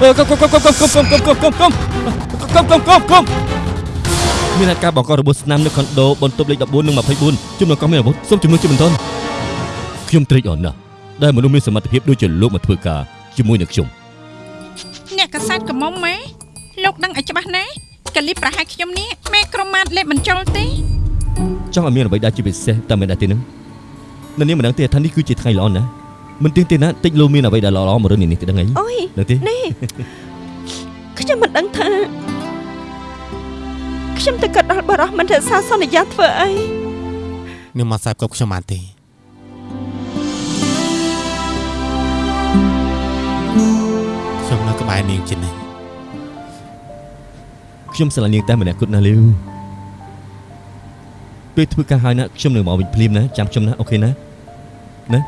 អឺកុំកុំកុំកុំកុំកុំកុំកុំកុំកុំកុំកុំកុំកុំកុំកុំមានអាការបង្ករបួសស្នាមនៅខុនដូបន្ទប់លេខ14និង24ជំនួសកងមានអាវុធសូមជំនួសជាបន្ទាន់ខ្ញុំត្រេកអរណាស់ដែលមនុស្សមានសមត្ថភាពដូចជាលោកមកធ្វើការជាមួយនឹងខ្ញុំអ្នកកសែតកមុំម៉ែលោកដឹងឲ្យច្បាស់ណាកលីប្រហែលខ្ញុំនេះម៉ែក្រុមម៉ាតលេបបញ្ចុលទេចង់ឲ្យមានអ្វីដែលជាពិសេសតែមិនដែរទេនឹងនៅនាងមិនដឹងទេថានេះគឺជាថ្ងៃល្អណាស់ មិនទៀងទេណាតិចលោមានអ្វីដែលល្អៗមករឿងនេះទេដឹងអីអុយដឹងទេនេះខ្ញុំមិនដឹងថាខ្ញុំទៅកាត់ដល់បរោះមិនរក្សាសន្យាធ្វើអីនាងមកសាប់គ្រប់ខ្ញុំបានទេខ្ញុំនៅក្បែរនាងជានិច្ចខ្ញុំស្រឡាញ់នាងតែម្នាក់គត់ណាលាវពេលធ្វើការហើយណាខ្ញុំនឹងមកវិញភ្លាមណាចាំខ្ញុំណាអូខេណាណា